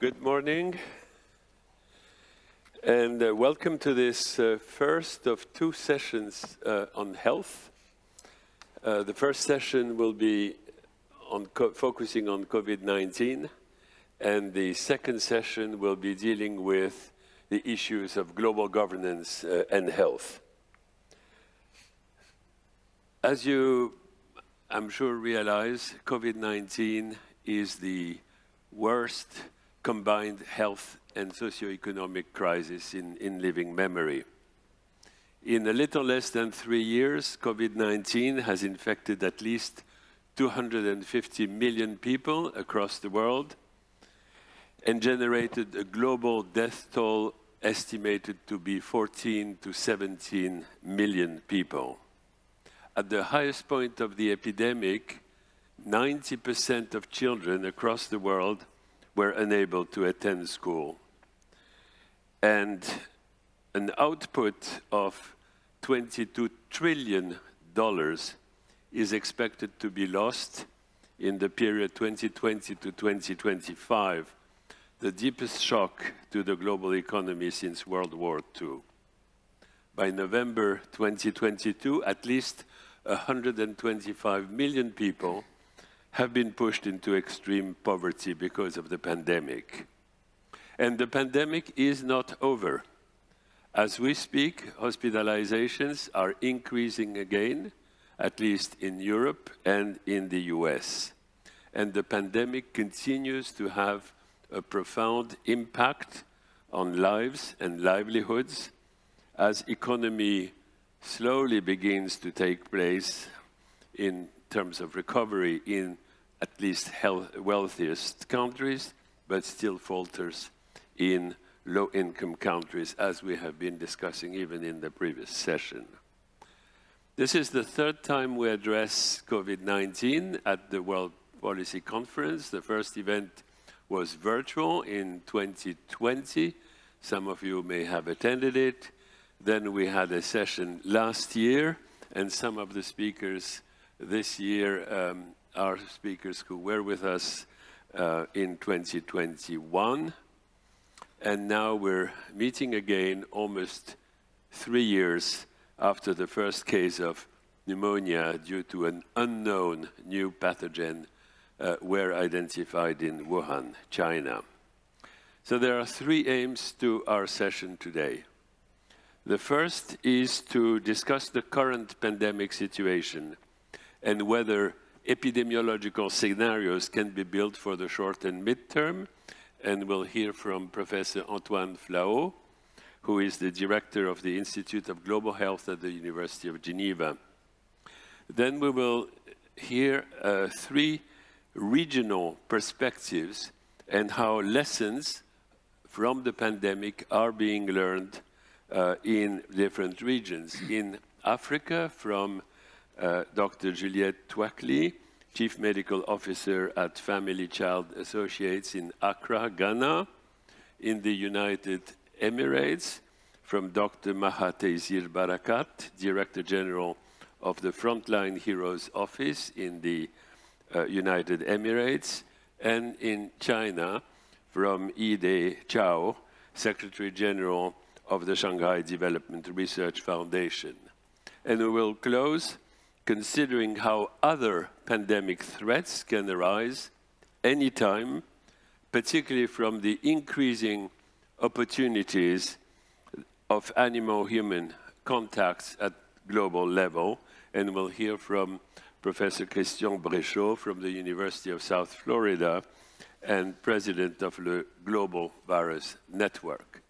Good morning, and uh, welcome to this uh, first of two sessions uh, on health. Uh, the first session will be on focusing on COVID-19, and the second session will be dealing with the issues of global governance uh, and health. As you, I'm sure, realize, COVID-19 is the worst combined health and socio-economic crisis in, in living memory. In a little less than three years, COVID-19 has infected at least 250 million people across the world and generated a global death toll estimated to be 14 to 17 million people. At the highest point of the epidemic, 90% of children across the world were unable to attend school. And an output of $22 trillion is expected to be lost in the period 2020 to 2025, the deepest shock to the global economy since World War II. By November 2022, at least 125 million people have been pushed into extreme poverty because of the pandemic. And the pandemic is not over. As we speak, hospitalizations are increasing again, at least in Europe and in the US. And the pandemic continues to have a profound impact on lives and livelihoods as economy slowly begins to take place in terms of recovery in at least health, wealthiest countries, but still falters in low-income countries, as we have been discussing even in the previous session. This is the third time we address COVID-19 at the World Policy Conference. The first event was virtual in 2020. Some of you may have attended it. Then we had a session last year, and some of the speakers this year um, are speakers who were with us uh, in 2021. And now we're meeting again almost three years after the first case of pneumonia due to an unknown new pathogen uh, were identified in Wuhan, China. So there are three aims to our session today. The first is to discuss the current pandemic situation and whether epidemiological scenarios can be built for the short and midterm. And we'll hear from Professor Antoine Flahault, who is the director of the Institute of Global Health at the University of Geneva. Then we will hear uh, three regional perspectives and how lessons from the pandemic are being learned uh, in different regions. In Africa, from uh, Dr. Juliette Tuakli, Chief Medical Officer at Family Child Associates in Accra, Ghana. In the United Emirates, from Dr. Maha Taysir Barakat, Director General of the Frontline Heroes Office in the uh, United Emirates, and in China, from Yide Qiao, Secretary General of the Shanghai Development Research Foundation. And we will close considering how other pandemic threats can arise anytime, particularly from the increasing opportunities of animal-human contacts at global level. And we'll hear from Professor Christian Bréchot from the University of South Florida and president of the Global Virus Network.